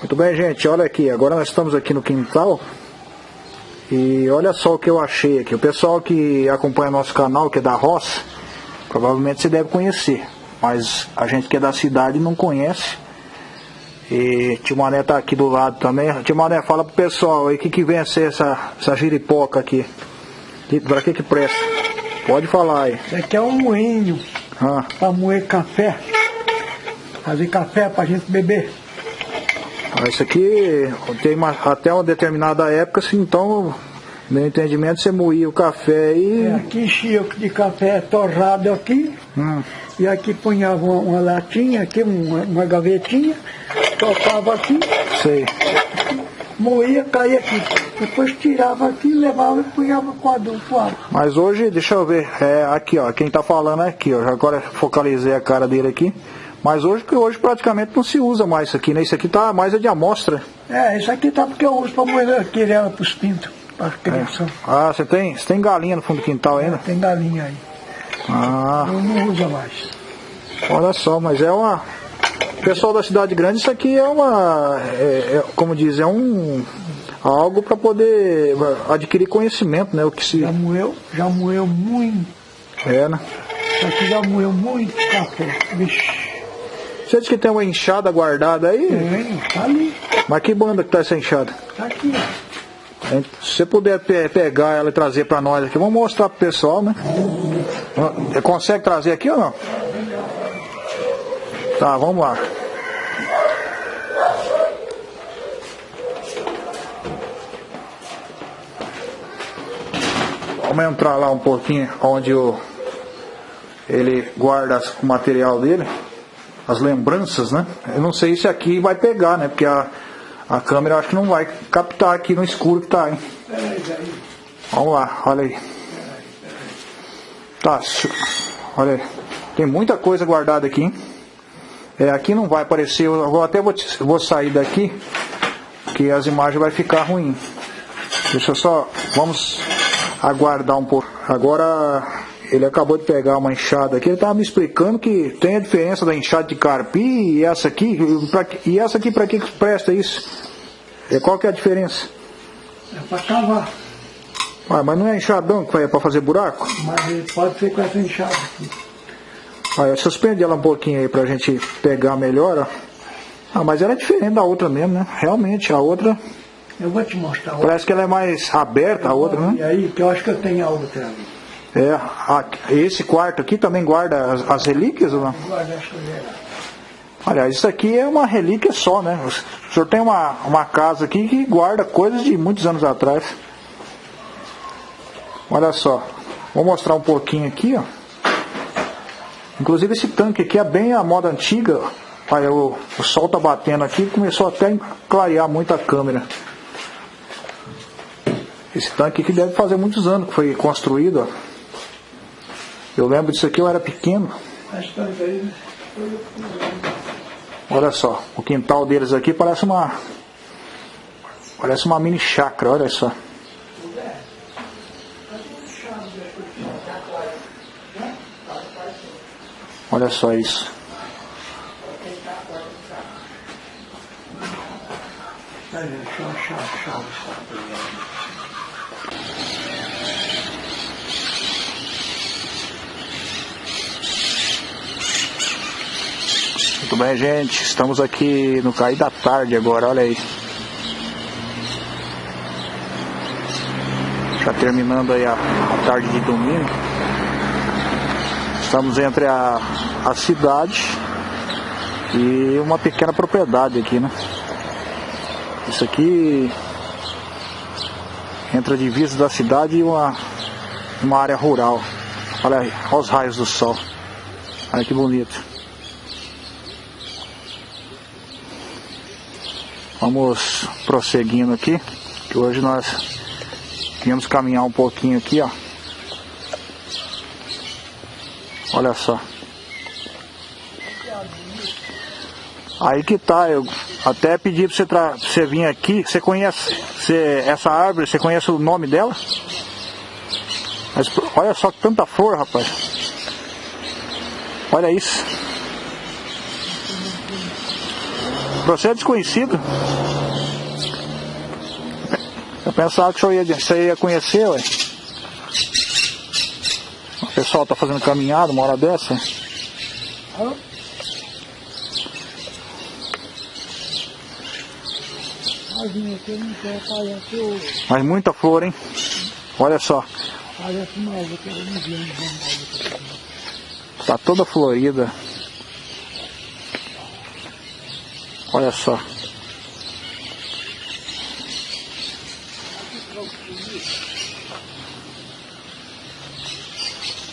Muito bem, gente, olha aqui, agora nós estamos aqui no quintal e olha só o que eu achei aqui. O pessoal que acompanha nosso canal, que é da roça, provavelmente você deve conhecer, mas a gente que é da cidade não conhece. E Tio Mané tá aqui do lado também. Tio Mané, fala pro pessoal aí o que, que vem a ser essa, essa giripoca aqui. Pra que que presta? Pode falar aí. Isso aqui é um moinho Ah, para moer café. Fazer café pra gente beber. Ah, isso aqui tem uma, até uma determinada época, assim, então, meu entendimento, você moía o café e. É, aqui enchia de café torrado aqui. Hum, E aqui punhava uma, uma latinha, aqui uma, uma gavetinha, tocava aqui, sei. moía, caía aqui. Depois tirava aqui, levava e punhava com adulto água. Mas hoje, deixa eu ver, é aqui ó, quem tá falando é aqui, ó. Agora focalizei a cara dele aqui. Mas hoje, que hoje praticamente não se usa mais isso aqui, né? Isso aqui tá mais é de amostra. É, isso aqui tá porque eu uso para moer aquele ela pros pintos, para criação. Ah, você tem, você tem galinha no fundo do quintal ainda? Tem galinha aí. Ah, Eu não uso mais. olha só, mas é uma. Pessoal da cidade grande, isso aqui é uma. é- é, como diz, é um. algo para poder adquirir conhecimento, né? O que se. Já moeu, já moeu muito. É, né? Isso aqui já moeu muito café. Vixe, Você disse que tem uma enxada guardada aí? tem, tá ali, Mas que banda que tá essa enxada? tá aqui, ó. Se você puder pe- pegar ela e trazer para nós aqui, vamos mostrar pro pessoal, né? Você consegue trazer aqui ou não? Tá, vamos lá. Vamos entrar lá um pouquinho onde o, ele guarda o material dele, as lembranças, né? Eu não sei se aqui vai pegar, né? Porque a, a câmera acho que não vai captar aqui no escuro que tá, hein? Vamos lá, olha aí. Tá, olha aí. Tem muita coisa guardada aqui, hein? É, aqui não vai aparecer, eu vou, até vou, vou sair daqui, que as imagens vai ficar ruim. Deixa eu só, vamos aguardar um pouco. Agora, ele acabou de pegar uma enxada aqui, ele estava me explicando que tem a diferença da enxada de carpi e essa aqui, e pra e essa aqui para que que presta isso? E qual que é a diferença? É para cavar, Ah, mas não é enxadão que vai para fazer buraco? mas ele pode ser com essa enxada aqui. Olha, suspende ela um pouquinho aí pra gente pegar melhor, ó. Ah, mas ela é diferente da outra mesmo, né? Realmente, a outra, Eu vou te mostrar outra. parece que ela é mais aberta, a outra, E né? aí, que eu acho que eu tenho a outra ali. É, a- esse quarto aqui também guarda as, as relíquias ou não? Guarda essa geral. Aliás, isso aqui é uma relíquia só, né? O senhor tem uma, uma casa aqui que guarda coisas de muitos anos atrás. Olha só, vou mostrar um pouquinho aqui, ó. Inclusive esse tanque aqui é bem a moda antiga. Olha, o, o sol tá batendo aqui começou até a clarear muito a câmera. Esse tanque aqui deve fazer muitos anos que foi construído, ó. Eu lembro disso aqui, eu era pequeno. Olha só, o quintal deles aqui parece uma. Parece uma mini chácara, olha só. Olha só isso. Olha, deixa eu achar a chave. Muito bem, gente. Estamos aqui no cair da tarde agora, olha aí. Já terminando aí a, a tarde de domingo. Estamos entre a, a cidade e uma pequena propriedade aqui, né? Isso aqui entre a divisa da cidade e uma, uma área rural. Olha aí, olha os raios do sol. Olha que bonito. Vamos prosseguindo aqui, que hoje nós viemos caminhar um pouquinho aqui, ó. Olha só. Aí que tá, eu até pedi pra você, você vir aqui, você conhece você- essa árvore, você conhece o nome dela? Mas olha só tanta flor, rapaz. Olha isso. Você é desconhecido? Eu pensava que você ia, você ia conhecer, ué. O pessoal tá fazendo caminhada uma hora dessa. O. Mas muita flor, hein? Olha só. Tá toda florida. Olha só.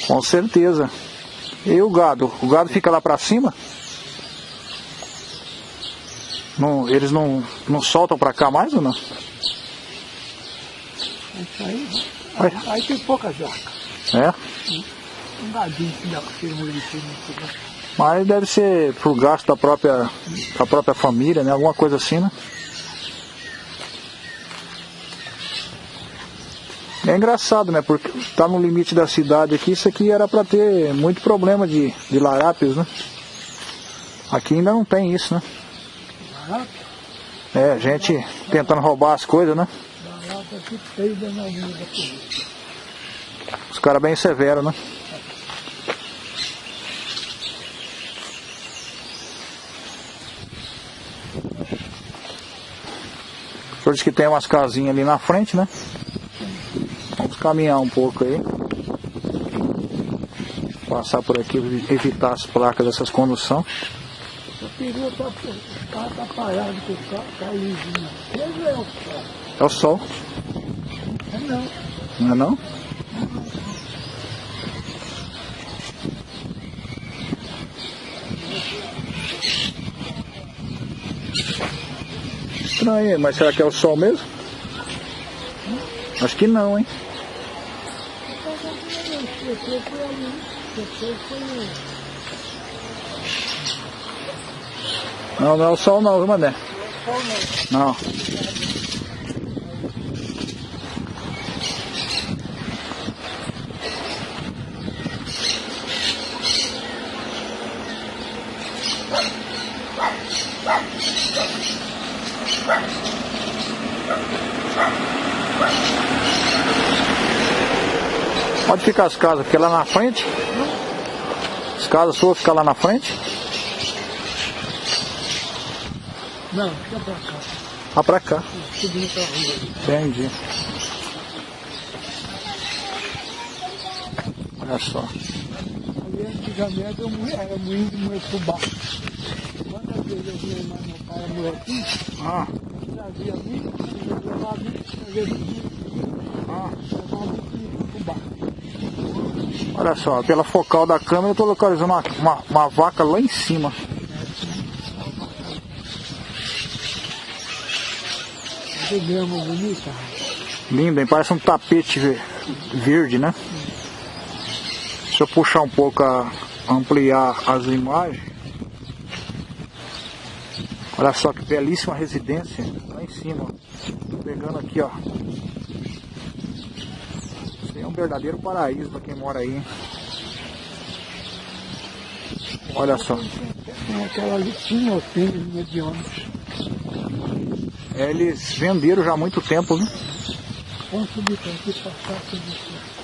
Com certeza. E o gado? O gado fica lá pra cima? Não, eles não, não soltam pra cá mais ou não? Isso aí, Olha. aí tem pouca jaca. É? Um gadinho que dá pra ser um. Mas deve ser pro gasto da própria, da própria família, né? Alguma coisa assim, né? É engraçado, né? Porque tá no limite da cidade aqui, isso aqui era para ter muito problema de, de larápios, né? Aqui ainda não tem isso, né? É, gente tentando roubar as coisas, né? Os caras bem severos, né? Senhor disse que tem umas casinhas ali na frente, né? Vamos caminhar um pouco aí. Passar por aqui, evitar as placas dessas condução. Eu queria estar, tá parado com o carro, tá lisinho. É. É o sol, É não. não é não? Estranho, mas será que é o sol mesmo? Acho que não, hein? Não, não é o sol não, viu, Mané? Não. Pode ficar as casas, porque lá na frente. As casas suas ficam lá na frente. Não, fica pra cá. Lá pra cá. Subindo pra rua. Entendi. Olha só. Ali antigamente eu era moinho de fubá. Quantas vezes eu vi mais Ah. Olha só, pela focal da câmera eu tô localizando uma, uma, uma vaca lá em cima. Que grama bonita. Linda, hein? Parece um tapete ve- verde, né? Deixa eu puxar um pouco, a, ampliar as imagens. Olha só que belíssima residência lá em cima. Tô pegando aqui, ó. Isso aí é um verdadeiro paraíso para quem mora aí. hein? Olha só. Tem aquela ali, tinha o tênis medianos. Eles venderam já há muito tempo, viu? Vamos subir para aqui, passar isso.